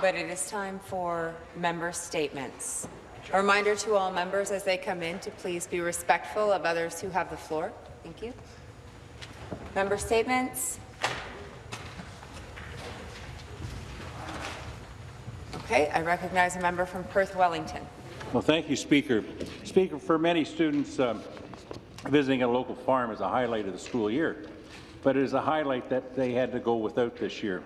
but it is time for member statements. A reminder to all members as they come in to please be respectful of others who have the floor. Thank you. Member statements. Okay, I recognize a member from Perth Wellington. Well, thank you, Speaker. Speaker, for many students, um, visiting a local farm is a highlight of the school year, but it is a highlight that they had to go without this year.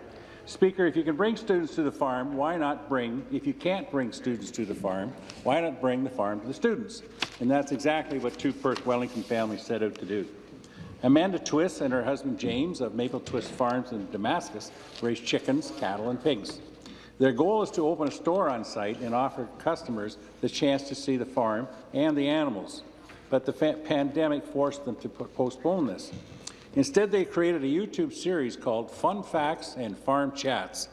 Speaker, if you can bring students to the farm, why not bring, if you can't bring students to the farm, why not bring the farm to the students? And that's exactly what two Perth Wellington families set out to do. Amanda Twist and her husband James of Maple Twist Farms in Damascus raise chickens, cattle and pigs. Their goal is to open a store on site and offer customers the chance to see the farm and the animals. But the pandemic forced them to postpone this. Instead, they created a YouTube series called Fun Facts and Farm Chats.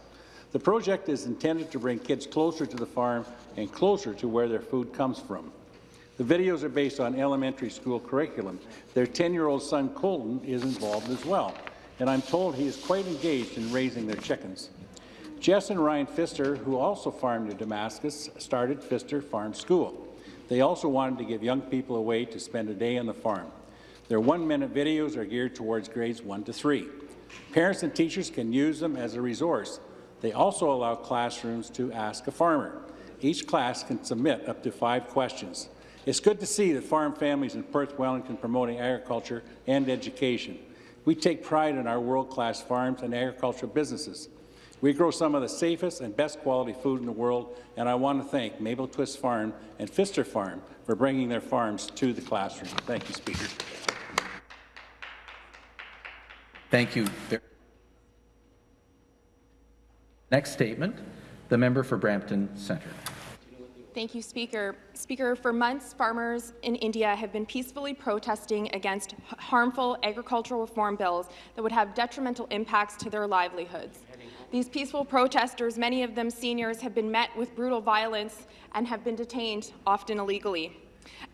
The project is intended to bring kids closer to the farm and closer to where their food comes from. The videos are based on elementary school curriculum. Their 10-year-old son, Colton, is involved as well, and I'm told he is quite engaged in raising their chickens. Jess and Ryan Pfister, who also farmed in Damascus, started Pfister Farm School. They also wanted to give young people a way to spend a day on the farm. Their one-minute videos are geared towards grades 1 to 3. Parents and teachers can use them as a resource. They also allow classrooms to ask a farmer. Each class can submit up to five questions. It's good to see that farm families in Perth Wellington promoting agriculture and education. We take pride in our world-class farms and agricultural businesses. We grow some of the safest and best quality food in the world, and I want to thank Mabel Twist Farm and Pfister Farm for bringing their farms to the classroom. Thank you, Speaker. Thank you. Next statement, the member for Brampton Centre. Thank you, Speaker. Speaker, for months, farmers in India have been peacefully protesting against harmful agricultural reform bills that would have detrimental impacts to their livelihoods. These peaceful protesters, many of them seniors, have been met with brutal violence and have been detained, often illegally.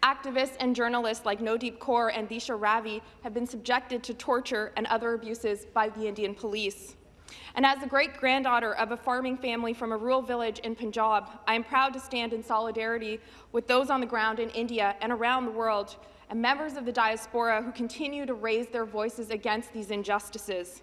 Activists and journalists like Nodeep Kaur and Disha Ravi have been subjected to torture and other abuses by the Indian police. And as the great-granddaughter of a farming family from a rural village in Punjab, I am proud to stand in solidarity with those on the ground in India and around the world and members of the diaspora who continue to raise their voices against these injustices.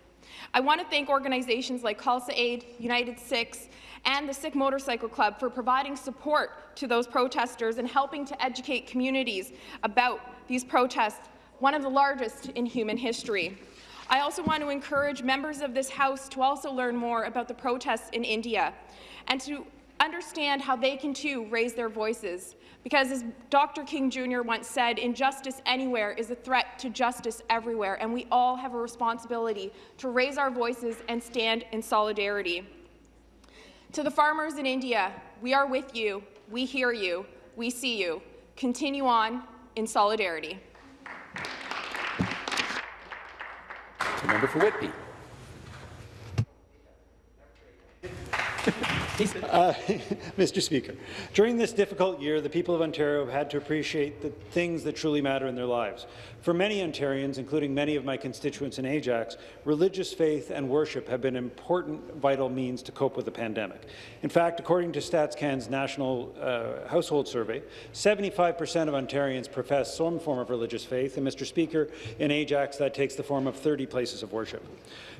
I want to thank organizations like Khalsa Aid, United Sikhs, and the Sikh Motorcycle Club for providing support to those protesters and helping to educate communities about these protests, one of the largest in human history. I also want to encourage members of this House to also learn more about the protests in India and to understand how they can too raise their voices. Because as Dr. King Jr. once said, injustice anywhere is a threat to justice everywhere, and we all have a responsibility to raise our voices and stand in solidarity. To the farmers in India, we are with you, we hear you, we see you. Continue on in solidarity. Member for Whitby. Uh, Mr. Speaker, during this difficult year, the people of Ontario have had to appreciate the things that truly matter in their lives. For many Ontarians, including many of my constituents in Ajax, religious faith and worship have been important, vital means to cope with the pandemic. In fact, according to StatsCan's National uh, Household Survey, 75 per cent of Ontarians profess some form of religious faith, and Mr. Speaker, in Ajax that takes the form of 30 places of worship.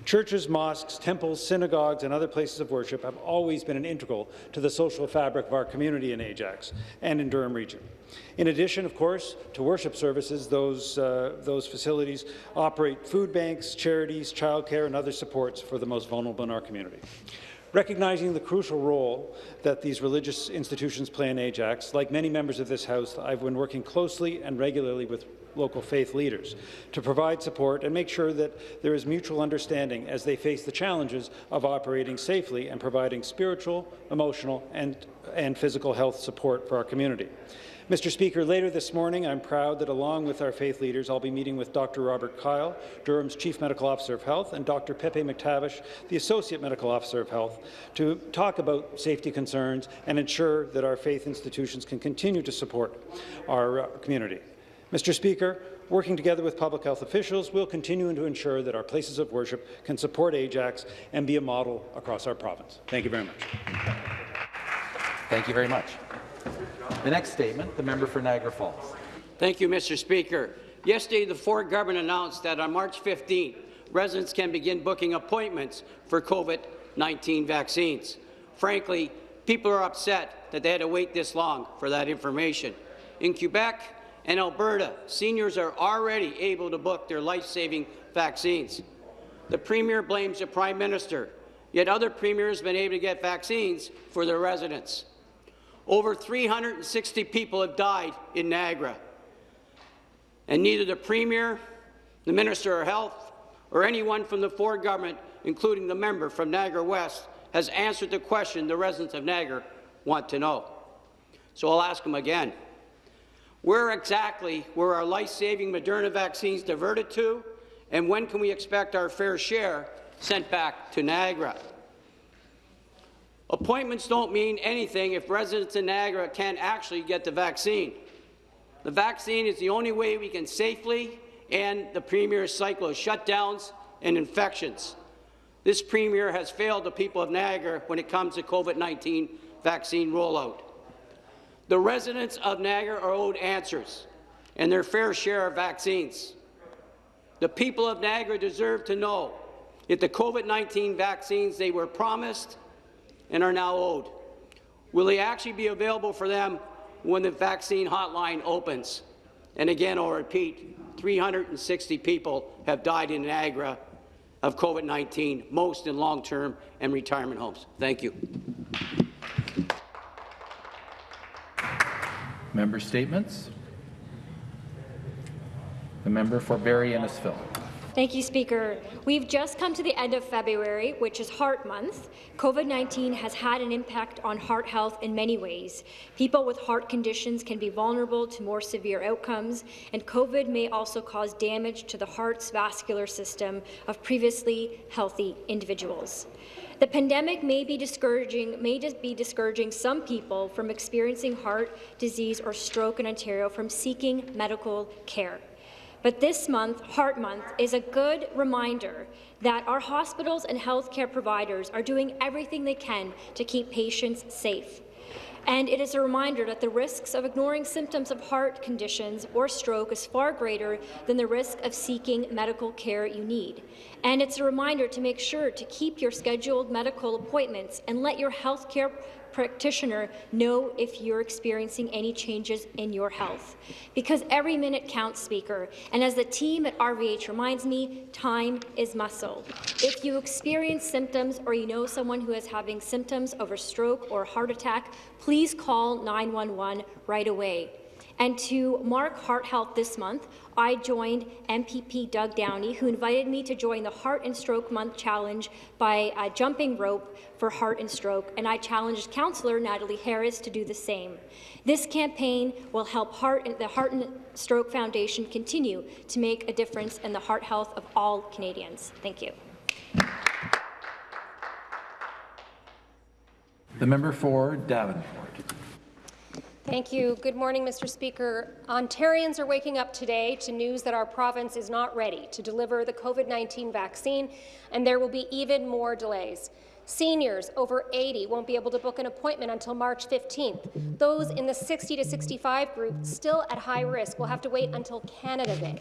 Churches, mosques, temples, synagogues, and other places of worship have always been an integral to the social fabric of our community in Ajax and in Durham Region. In addition, of course, to worship services, those, uh, those facilities operate food banks, charities, childcare, and other supports for the most vulnerable in our community. Recognizing the crucial role that these religious institutions play in Ajax, like many members of this House, I've been working closely and regularly with local faith leaders to provide support and make sure that there is mutual understanding as they face the challenges of operating safely and providing spiritual, emotional, and, and physical health support for our community. Mr. Speaker, later this morning, I'm proud that along with our faith leaders, I'll be meeting with Dr. Robert Kyle, Durham's Chief Medical Officer of Health, and Dr. Pepe McTavish, the Associate Medical Officer of Health, to talk about safety concerns and ensure that our faith institutions can continue to support our uh, community. Mr. Speaker, working together with public health officials, we'll continue to ensure that our places of worship can support Ajax and be a model across our province. Thank you very much. Thank you very much. The next statement, the member for Niagara Falls. Thank you, Mr. Speaker. Yesterday, the Ford government announced that on March 15th, residents can begin booking appointments for COVID-19 vaccines. Frankly, people are upset that they had to wait this long for that information. In Quebec and Alberta, seniors are already able to book their life-saving vaccines. The Premier blames the Prime Minister, yet other premiers have been able to get vaccines for their residents. Over 360 people have died in Niagara, and neither the Premier, the Minister of Health, or anyone from the Ford government, including the member from Niagara West, has answered the question the residents of Niagara want to know. So I'll ask them again. Where exactly were our life-saving Moderna vaccines diverted to, and when can we expect our fair share sent back to Niagara? Appointments don't mean anything if residents in Niagara can't actually get the vaccine. The vaccine is the only way we can safely end the Premier's cycle of shutdowns and infections. This Premier has failed the people of Niagara when it comes to COVID-19 vaccine rollout. The residents of Niagara are owed answers and their fair share of vaccines. The people of Niagara deserve to know if the COVID-19 vaccines they were promised and are now owed. Will they actually be available for them when the vaccine hotline opens? And again, I'll repeat, 360 people have died in Niagara of COVID-19, most in long-term and retirement homes. Thank you. Member statements. The member for Barrie Innisfil. Thank you, Speaker. We've just come to the end of February, which is Heart Month. COVID-19 has had an impact on heart health in many ways. People with heart conditions can be vulnerable to more severe outcomes, and COVID may also cause damage to the heart's vascular system of previously healthy individuals. The pandemic may be discouraging, may be discouraging some people from experiencing heart disease or stroke in Ontario from seeking medical care. But this month, Heart Month, is a good reminder that our hospitals and healthcare providers are doing everything they can to keep patients safe. And it is a reminder that the risks of ignoring symptoms of heart conditions or stroke is far greater than the risk of seeking medical care you need. And it's a reminder to make sure to keep your scheduled medical appointments and let your healthcare practitioner know if you're experiencing any changes in your health. Because every minute counts, Speaker, and as the team at RVH reminds me, time is muscle. If you experience symptoms or you know someone who is having symptoms of a stroke or heart attack, please call 911 right away. And to mark Heart Health this month, I joined MPP Doug Downey, who invited me to join the Heart and Stroke Month Challenge by uh, jumping rope for heart and stroke, and I challenged Councillor Natalie Harris to do the same. This campaign will help heart, the Heart and Stroke Foundation continue to make a difference in the heart health of all Canadians. Thank you. The member for Davenport. Thank you. Good morning, Mr. Speaker. Ontarians are waking up today to news that our province is not ready to deliver the COVID-19 vaccine, and there will be even more delays. Seniors over 80 won't be able to book an appointment until March 15th. Those in the 60 to 65 group still at high risk will have to wait until Canada Day.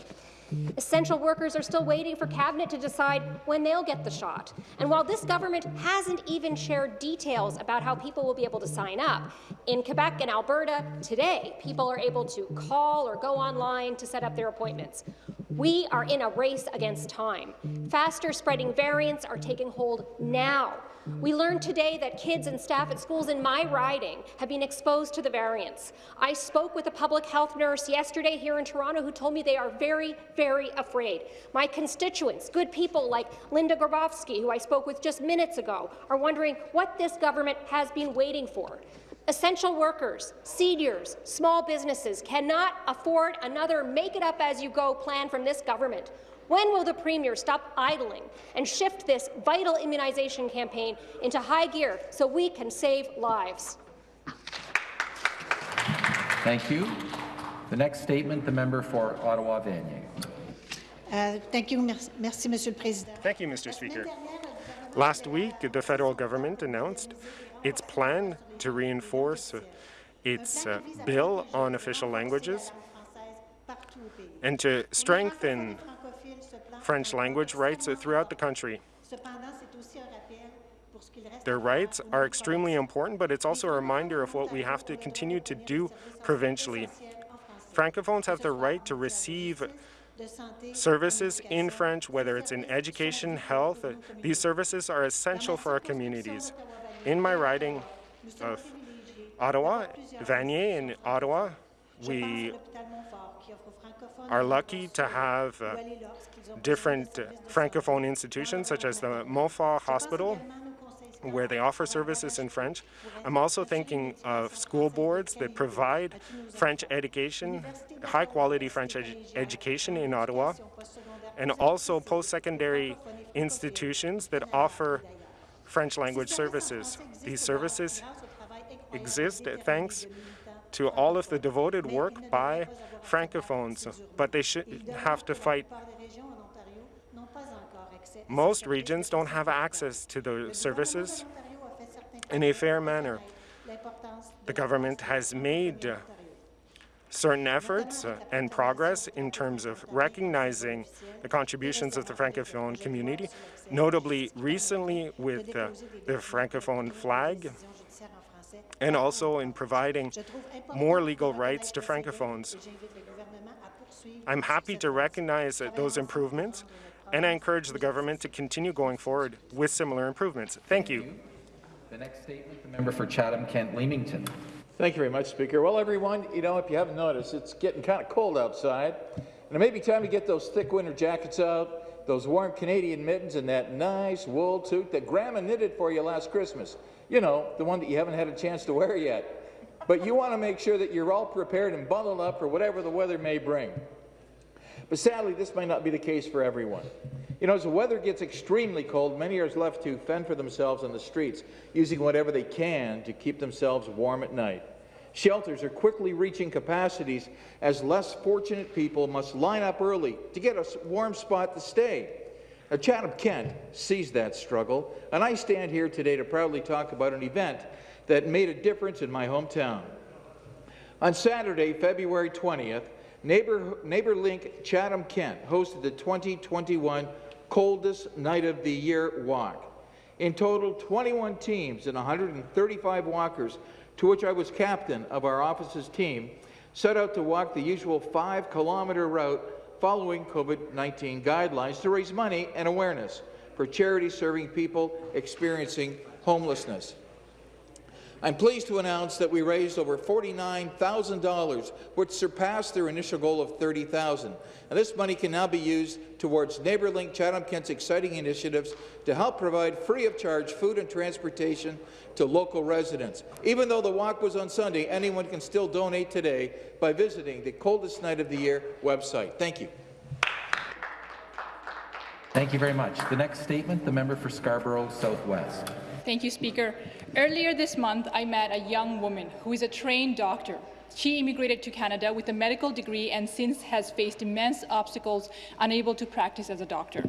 Essential workers are still waiting for Cabinet to decide when they'll get the shot. And while this government hasn't even shared details about how people will be able to sign up, in Quebec and Alberta today, people are able to call or go online to set up their appointments. We are in a race against time. Faster spreading variants are taking hold now. We learned today that kids and staff at schools in my riding have been exposed to the variants. I spoke with a public health nurse yesterday here in Toronto who told me they are very, very afraid. My constituents, good people like Linda Grabowski, who I spoke with just minutes ago, are wondering what this government has been waiting for. Essential workers, seniors, small businesses cannot afford another make-it-up-as-you-go plan from this government. When will the Premier stop idling and shift this vital immunization campaign into high gear so we can save lives? Thank you. The next statement, the member for Ottawa-Vanier. Uh, thank you. Merci, merci, Monsieur le Président. Thank you, Mr. Speaker. Last week, the federal government announced its plan to reinforce its uh, bill on official languages and to strengthen French language rights throughout the country. Their rights are extremely important, but it's also a reminder of what we have to continue to do provincially. Francophones have the right to receive services in French, whether it's in education, health. These services are essential for our communities. In my riding of Ottawa, Vanier in Ottawa, we are lucky to have uh, different uh, Francophone institutions, such as the Montfort Hospital, where they offer services in French. I'm also thinking of school boards that provide French education, high-quality French edu education in Ottawa, and also post-secondary institutions that offer French language services. These services exist thanks to all of the devoted work by Francophones, but they should have to fight most regions don't have access to the services in a fair manner. The government has made certain efforts uh, and progress in terms of recognizing the contributions of the Francophone community, notably recently with uh, the Francophone flag, and also in providing more legal rights to Francophones. I'm happy to recognize uh, those improvements and I encourage the government to continue going forward with similar improvements. Thank you. The next statement, the member for Chatham-Kent-Leamington. Thank you very much, Speaker. Well, everyone, you know, if you haven't noticed, it's getting kind of cold outside, and it may be time to get those thick winter jackets out, those warm Canadian mittens, and that nice wool toque that Grandma knitted for you last Christmas. You know, the one that you haven't had a chance to wear yet. But you want to make sure that you're all prepared and bundled up for whatever the weather may bring. But sadly, this might not be the case for everyone. You know, as the weather gets extremely cold, many are left to fend for themselves on the streets, using whatever they can to keep themselves warm at night. Shelters are quickly reaching capacities as less fortunate people must line up early to get a warm spot to stay. Now, Chatham-Kent sees that struggle, and I stand here today to proudly talk about an event that made a difference in my hometown. On Saturday, February 20th, Neighbor, NeighborLink Chatham-Kent hosted the 2021 Coldest Night of the Year Walk. In total, 21 teams and 135 walkers, to which I was captain of our office's team, set out to walk the usual five-kilometre route following COVID-19 guidelines to raise money and awareness for charities serving people experiencing homelessness. I'm pleased to announce that we raised over $49,000, which surpassed their initial goal of $30,000. And this money can now be used towards NeighborLink Chatham-Kent's exciting initiatives to help provide free of charge food and transportation to local residents. Even though the walk was on Sunday, anyone can still donate today by visiting the Coldest Night of the Year website. Thank you. Thank you very much. The next statement, the member for Scarborough Southwest. Thank you, Speaker. Earlier this month, I met a young woman who is a trained doctor. She immigrated to Canada with a medical degree and since has faced immense obstacles, unable to practice as a doctor.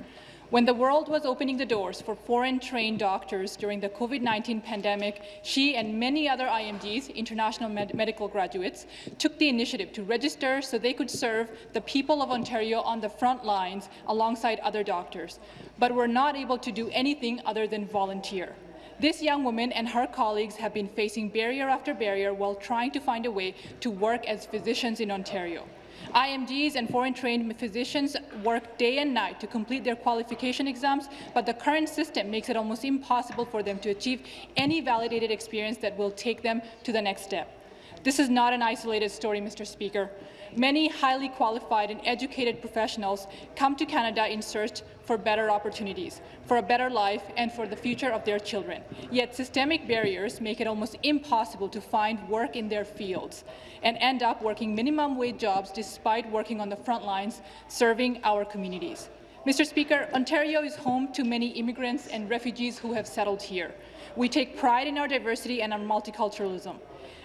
When the world was opening the doors for foreign-trained doctors during the COVID-19 pandemic, she and many other IMDs, international med medical graduates, took the initiative to register so they could serve the people of Ontario on the front lines alongside other doctors, but were not able to do anything other than volunteer. This young woman and her colleagues have been facing barrier after barrier while trying to find a way to work as physicians in Ontario. IMDs and foreign-trained physicians work day and night to complete their qualification exams, but the current system makes it almost impossible for them to achieve any validated experience that will take them to the next step. This is not an isolated story, Mr. Speaker. Many highly qualified and educated professionals come to Canada in search for better opportunities, for a better life, and for the future of their children. Yet systemic barriers make it almost impossible to find work in their fields and end up working minimum wage jobs despite working on the front lines serving our communities. Mr. Speaker, Ontario is home to many immigrants and refugees who have settled here. We take pride in our diversity and our multiculturalism.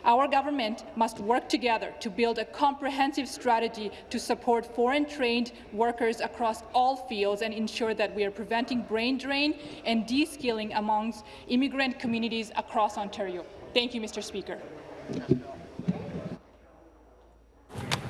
Our government must work together to build a comprehensive strategy to support foreign-trained workers across all fields and ensure that we are preventing brain drain and de-skilling amongst immigrant communities across Ontario. Thank you, Mr. Speaker.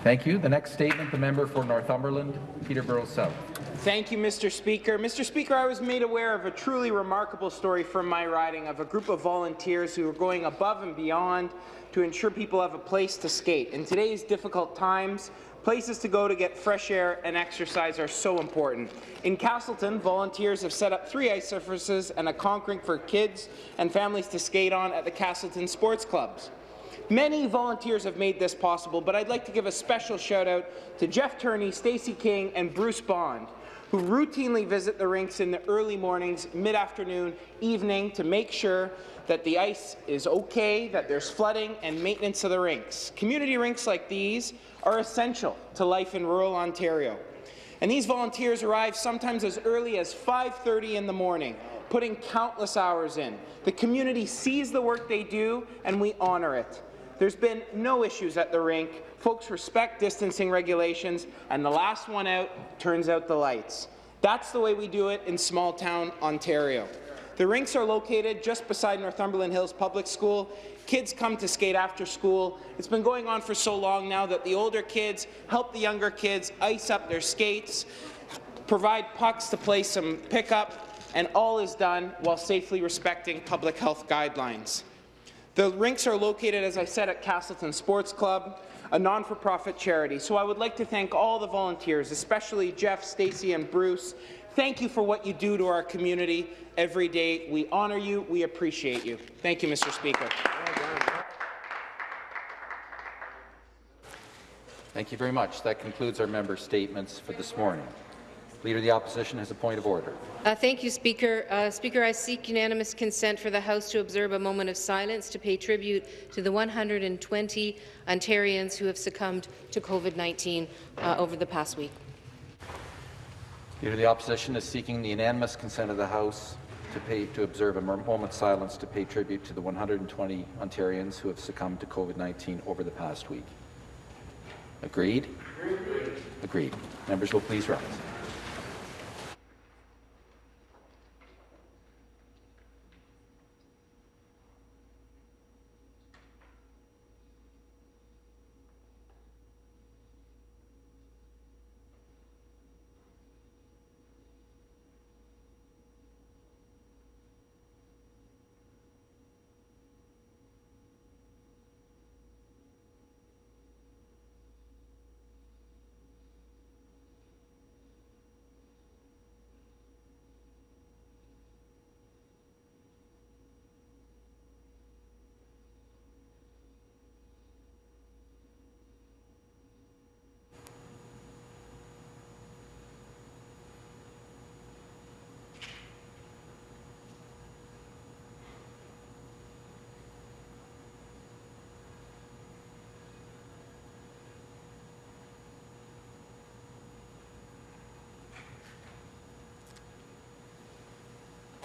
Thank you. The next statement, the member for Northumberland, Peterborough South. Thank you, Mr. Speaker. Mr. Speaker, I was made aware of a truly remarkable story from my riding of a group of volunteers who are going above and beyond to ensure people have a place to skate. In today's difficult times, places to go to get fresh air and exercise are so important. In Castleton, volunteers have set up three ice surfaces and a rink for kids and families to skate on at the Castleton Sports Clubs. Many volunteers have made this possible, but I'd like to give a special shout out to Jeff Turney, Stacey King, and Bruce Bond, who routinely visit the rinks in the early mornings, mid-afternoon, evening to make sure that the ice is okay, that there's flooding and maintenance of the rinks. Community rinks like these are essential to life in rural Ontario. And these volunteers arrive sometimes as early as 5.30 in the morning, putting countless hours in. The community sees the work they do, and we honour it. There's been no issues at the rink. Folks respect distancing regulations, and the last one out turns out the lights. That's the way we do it in small-town Ontario. The rinks are located just beside Northumberland Hills Public School. Kids come to skate after school. It's been going on for so long now that the older kids help the younger kids ice up their skates, provide pucks to play some pickup, and all is done while safely respecting public health guidelines. The rinks are located, as I said, at Castleton Sports Club, a non-for-profit charity. So I would like to thank all the volunteers, especially Jeff, Stacey, and Bruce. Thank you for what you do to our community every day. We honour you. We appreciate you. Thank you, Mr. Speaker. Thank you very much. That concludes our member statements for this morning. Leader of the Opposition has a point of order. Uh, thank you, Speaker. Uh, Speaker, I seek unanimous consent for the House to observe a moment of silence to pay tribute to the 120 Ontarians who have succumbed to COVID-19 uh, over the past week. Leader of the Opposition is seeking the unanimous consent of the House to, pay, to observe a moment of silence to pay tribute to the 120 Ontarians who have succumbed to COVID-19 over the past week. Agreed? Agreed. Agreed. Members will please rise.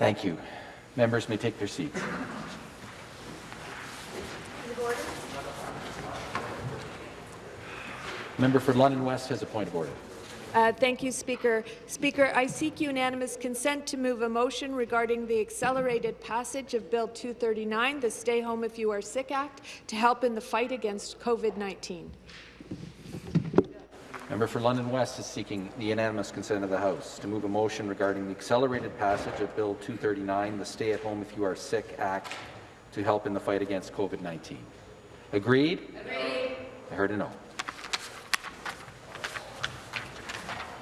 Thank you. Members may take their seats. Member for London West has a point of order. Uh, thank you, Speaker. Speaker, I seek unanimous consent to move a motion regarding the accelerated passage of Bill 239, the Stay Home If You Are Sick Act, to help in the fight against COVID-19. Member for London West is seeking the unanimous consent of the House to move a motion regarding the accelerated passage of Bill 239, the Stay at Home If You Are Sick Act, to help in the fight against COVID-19. Agreed? Agreed. I heard a no.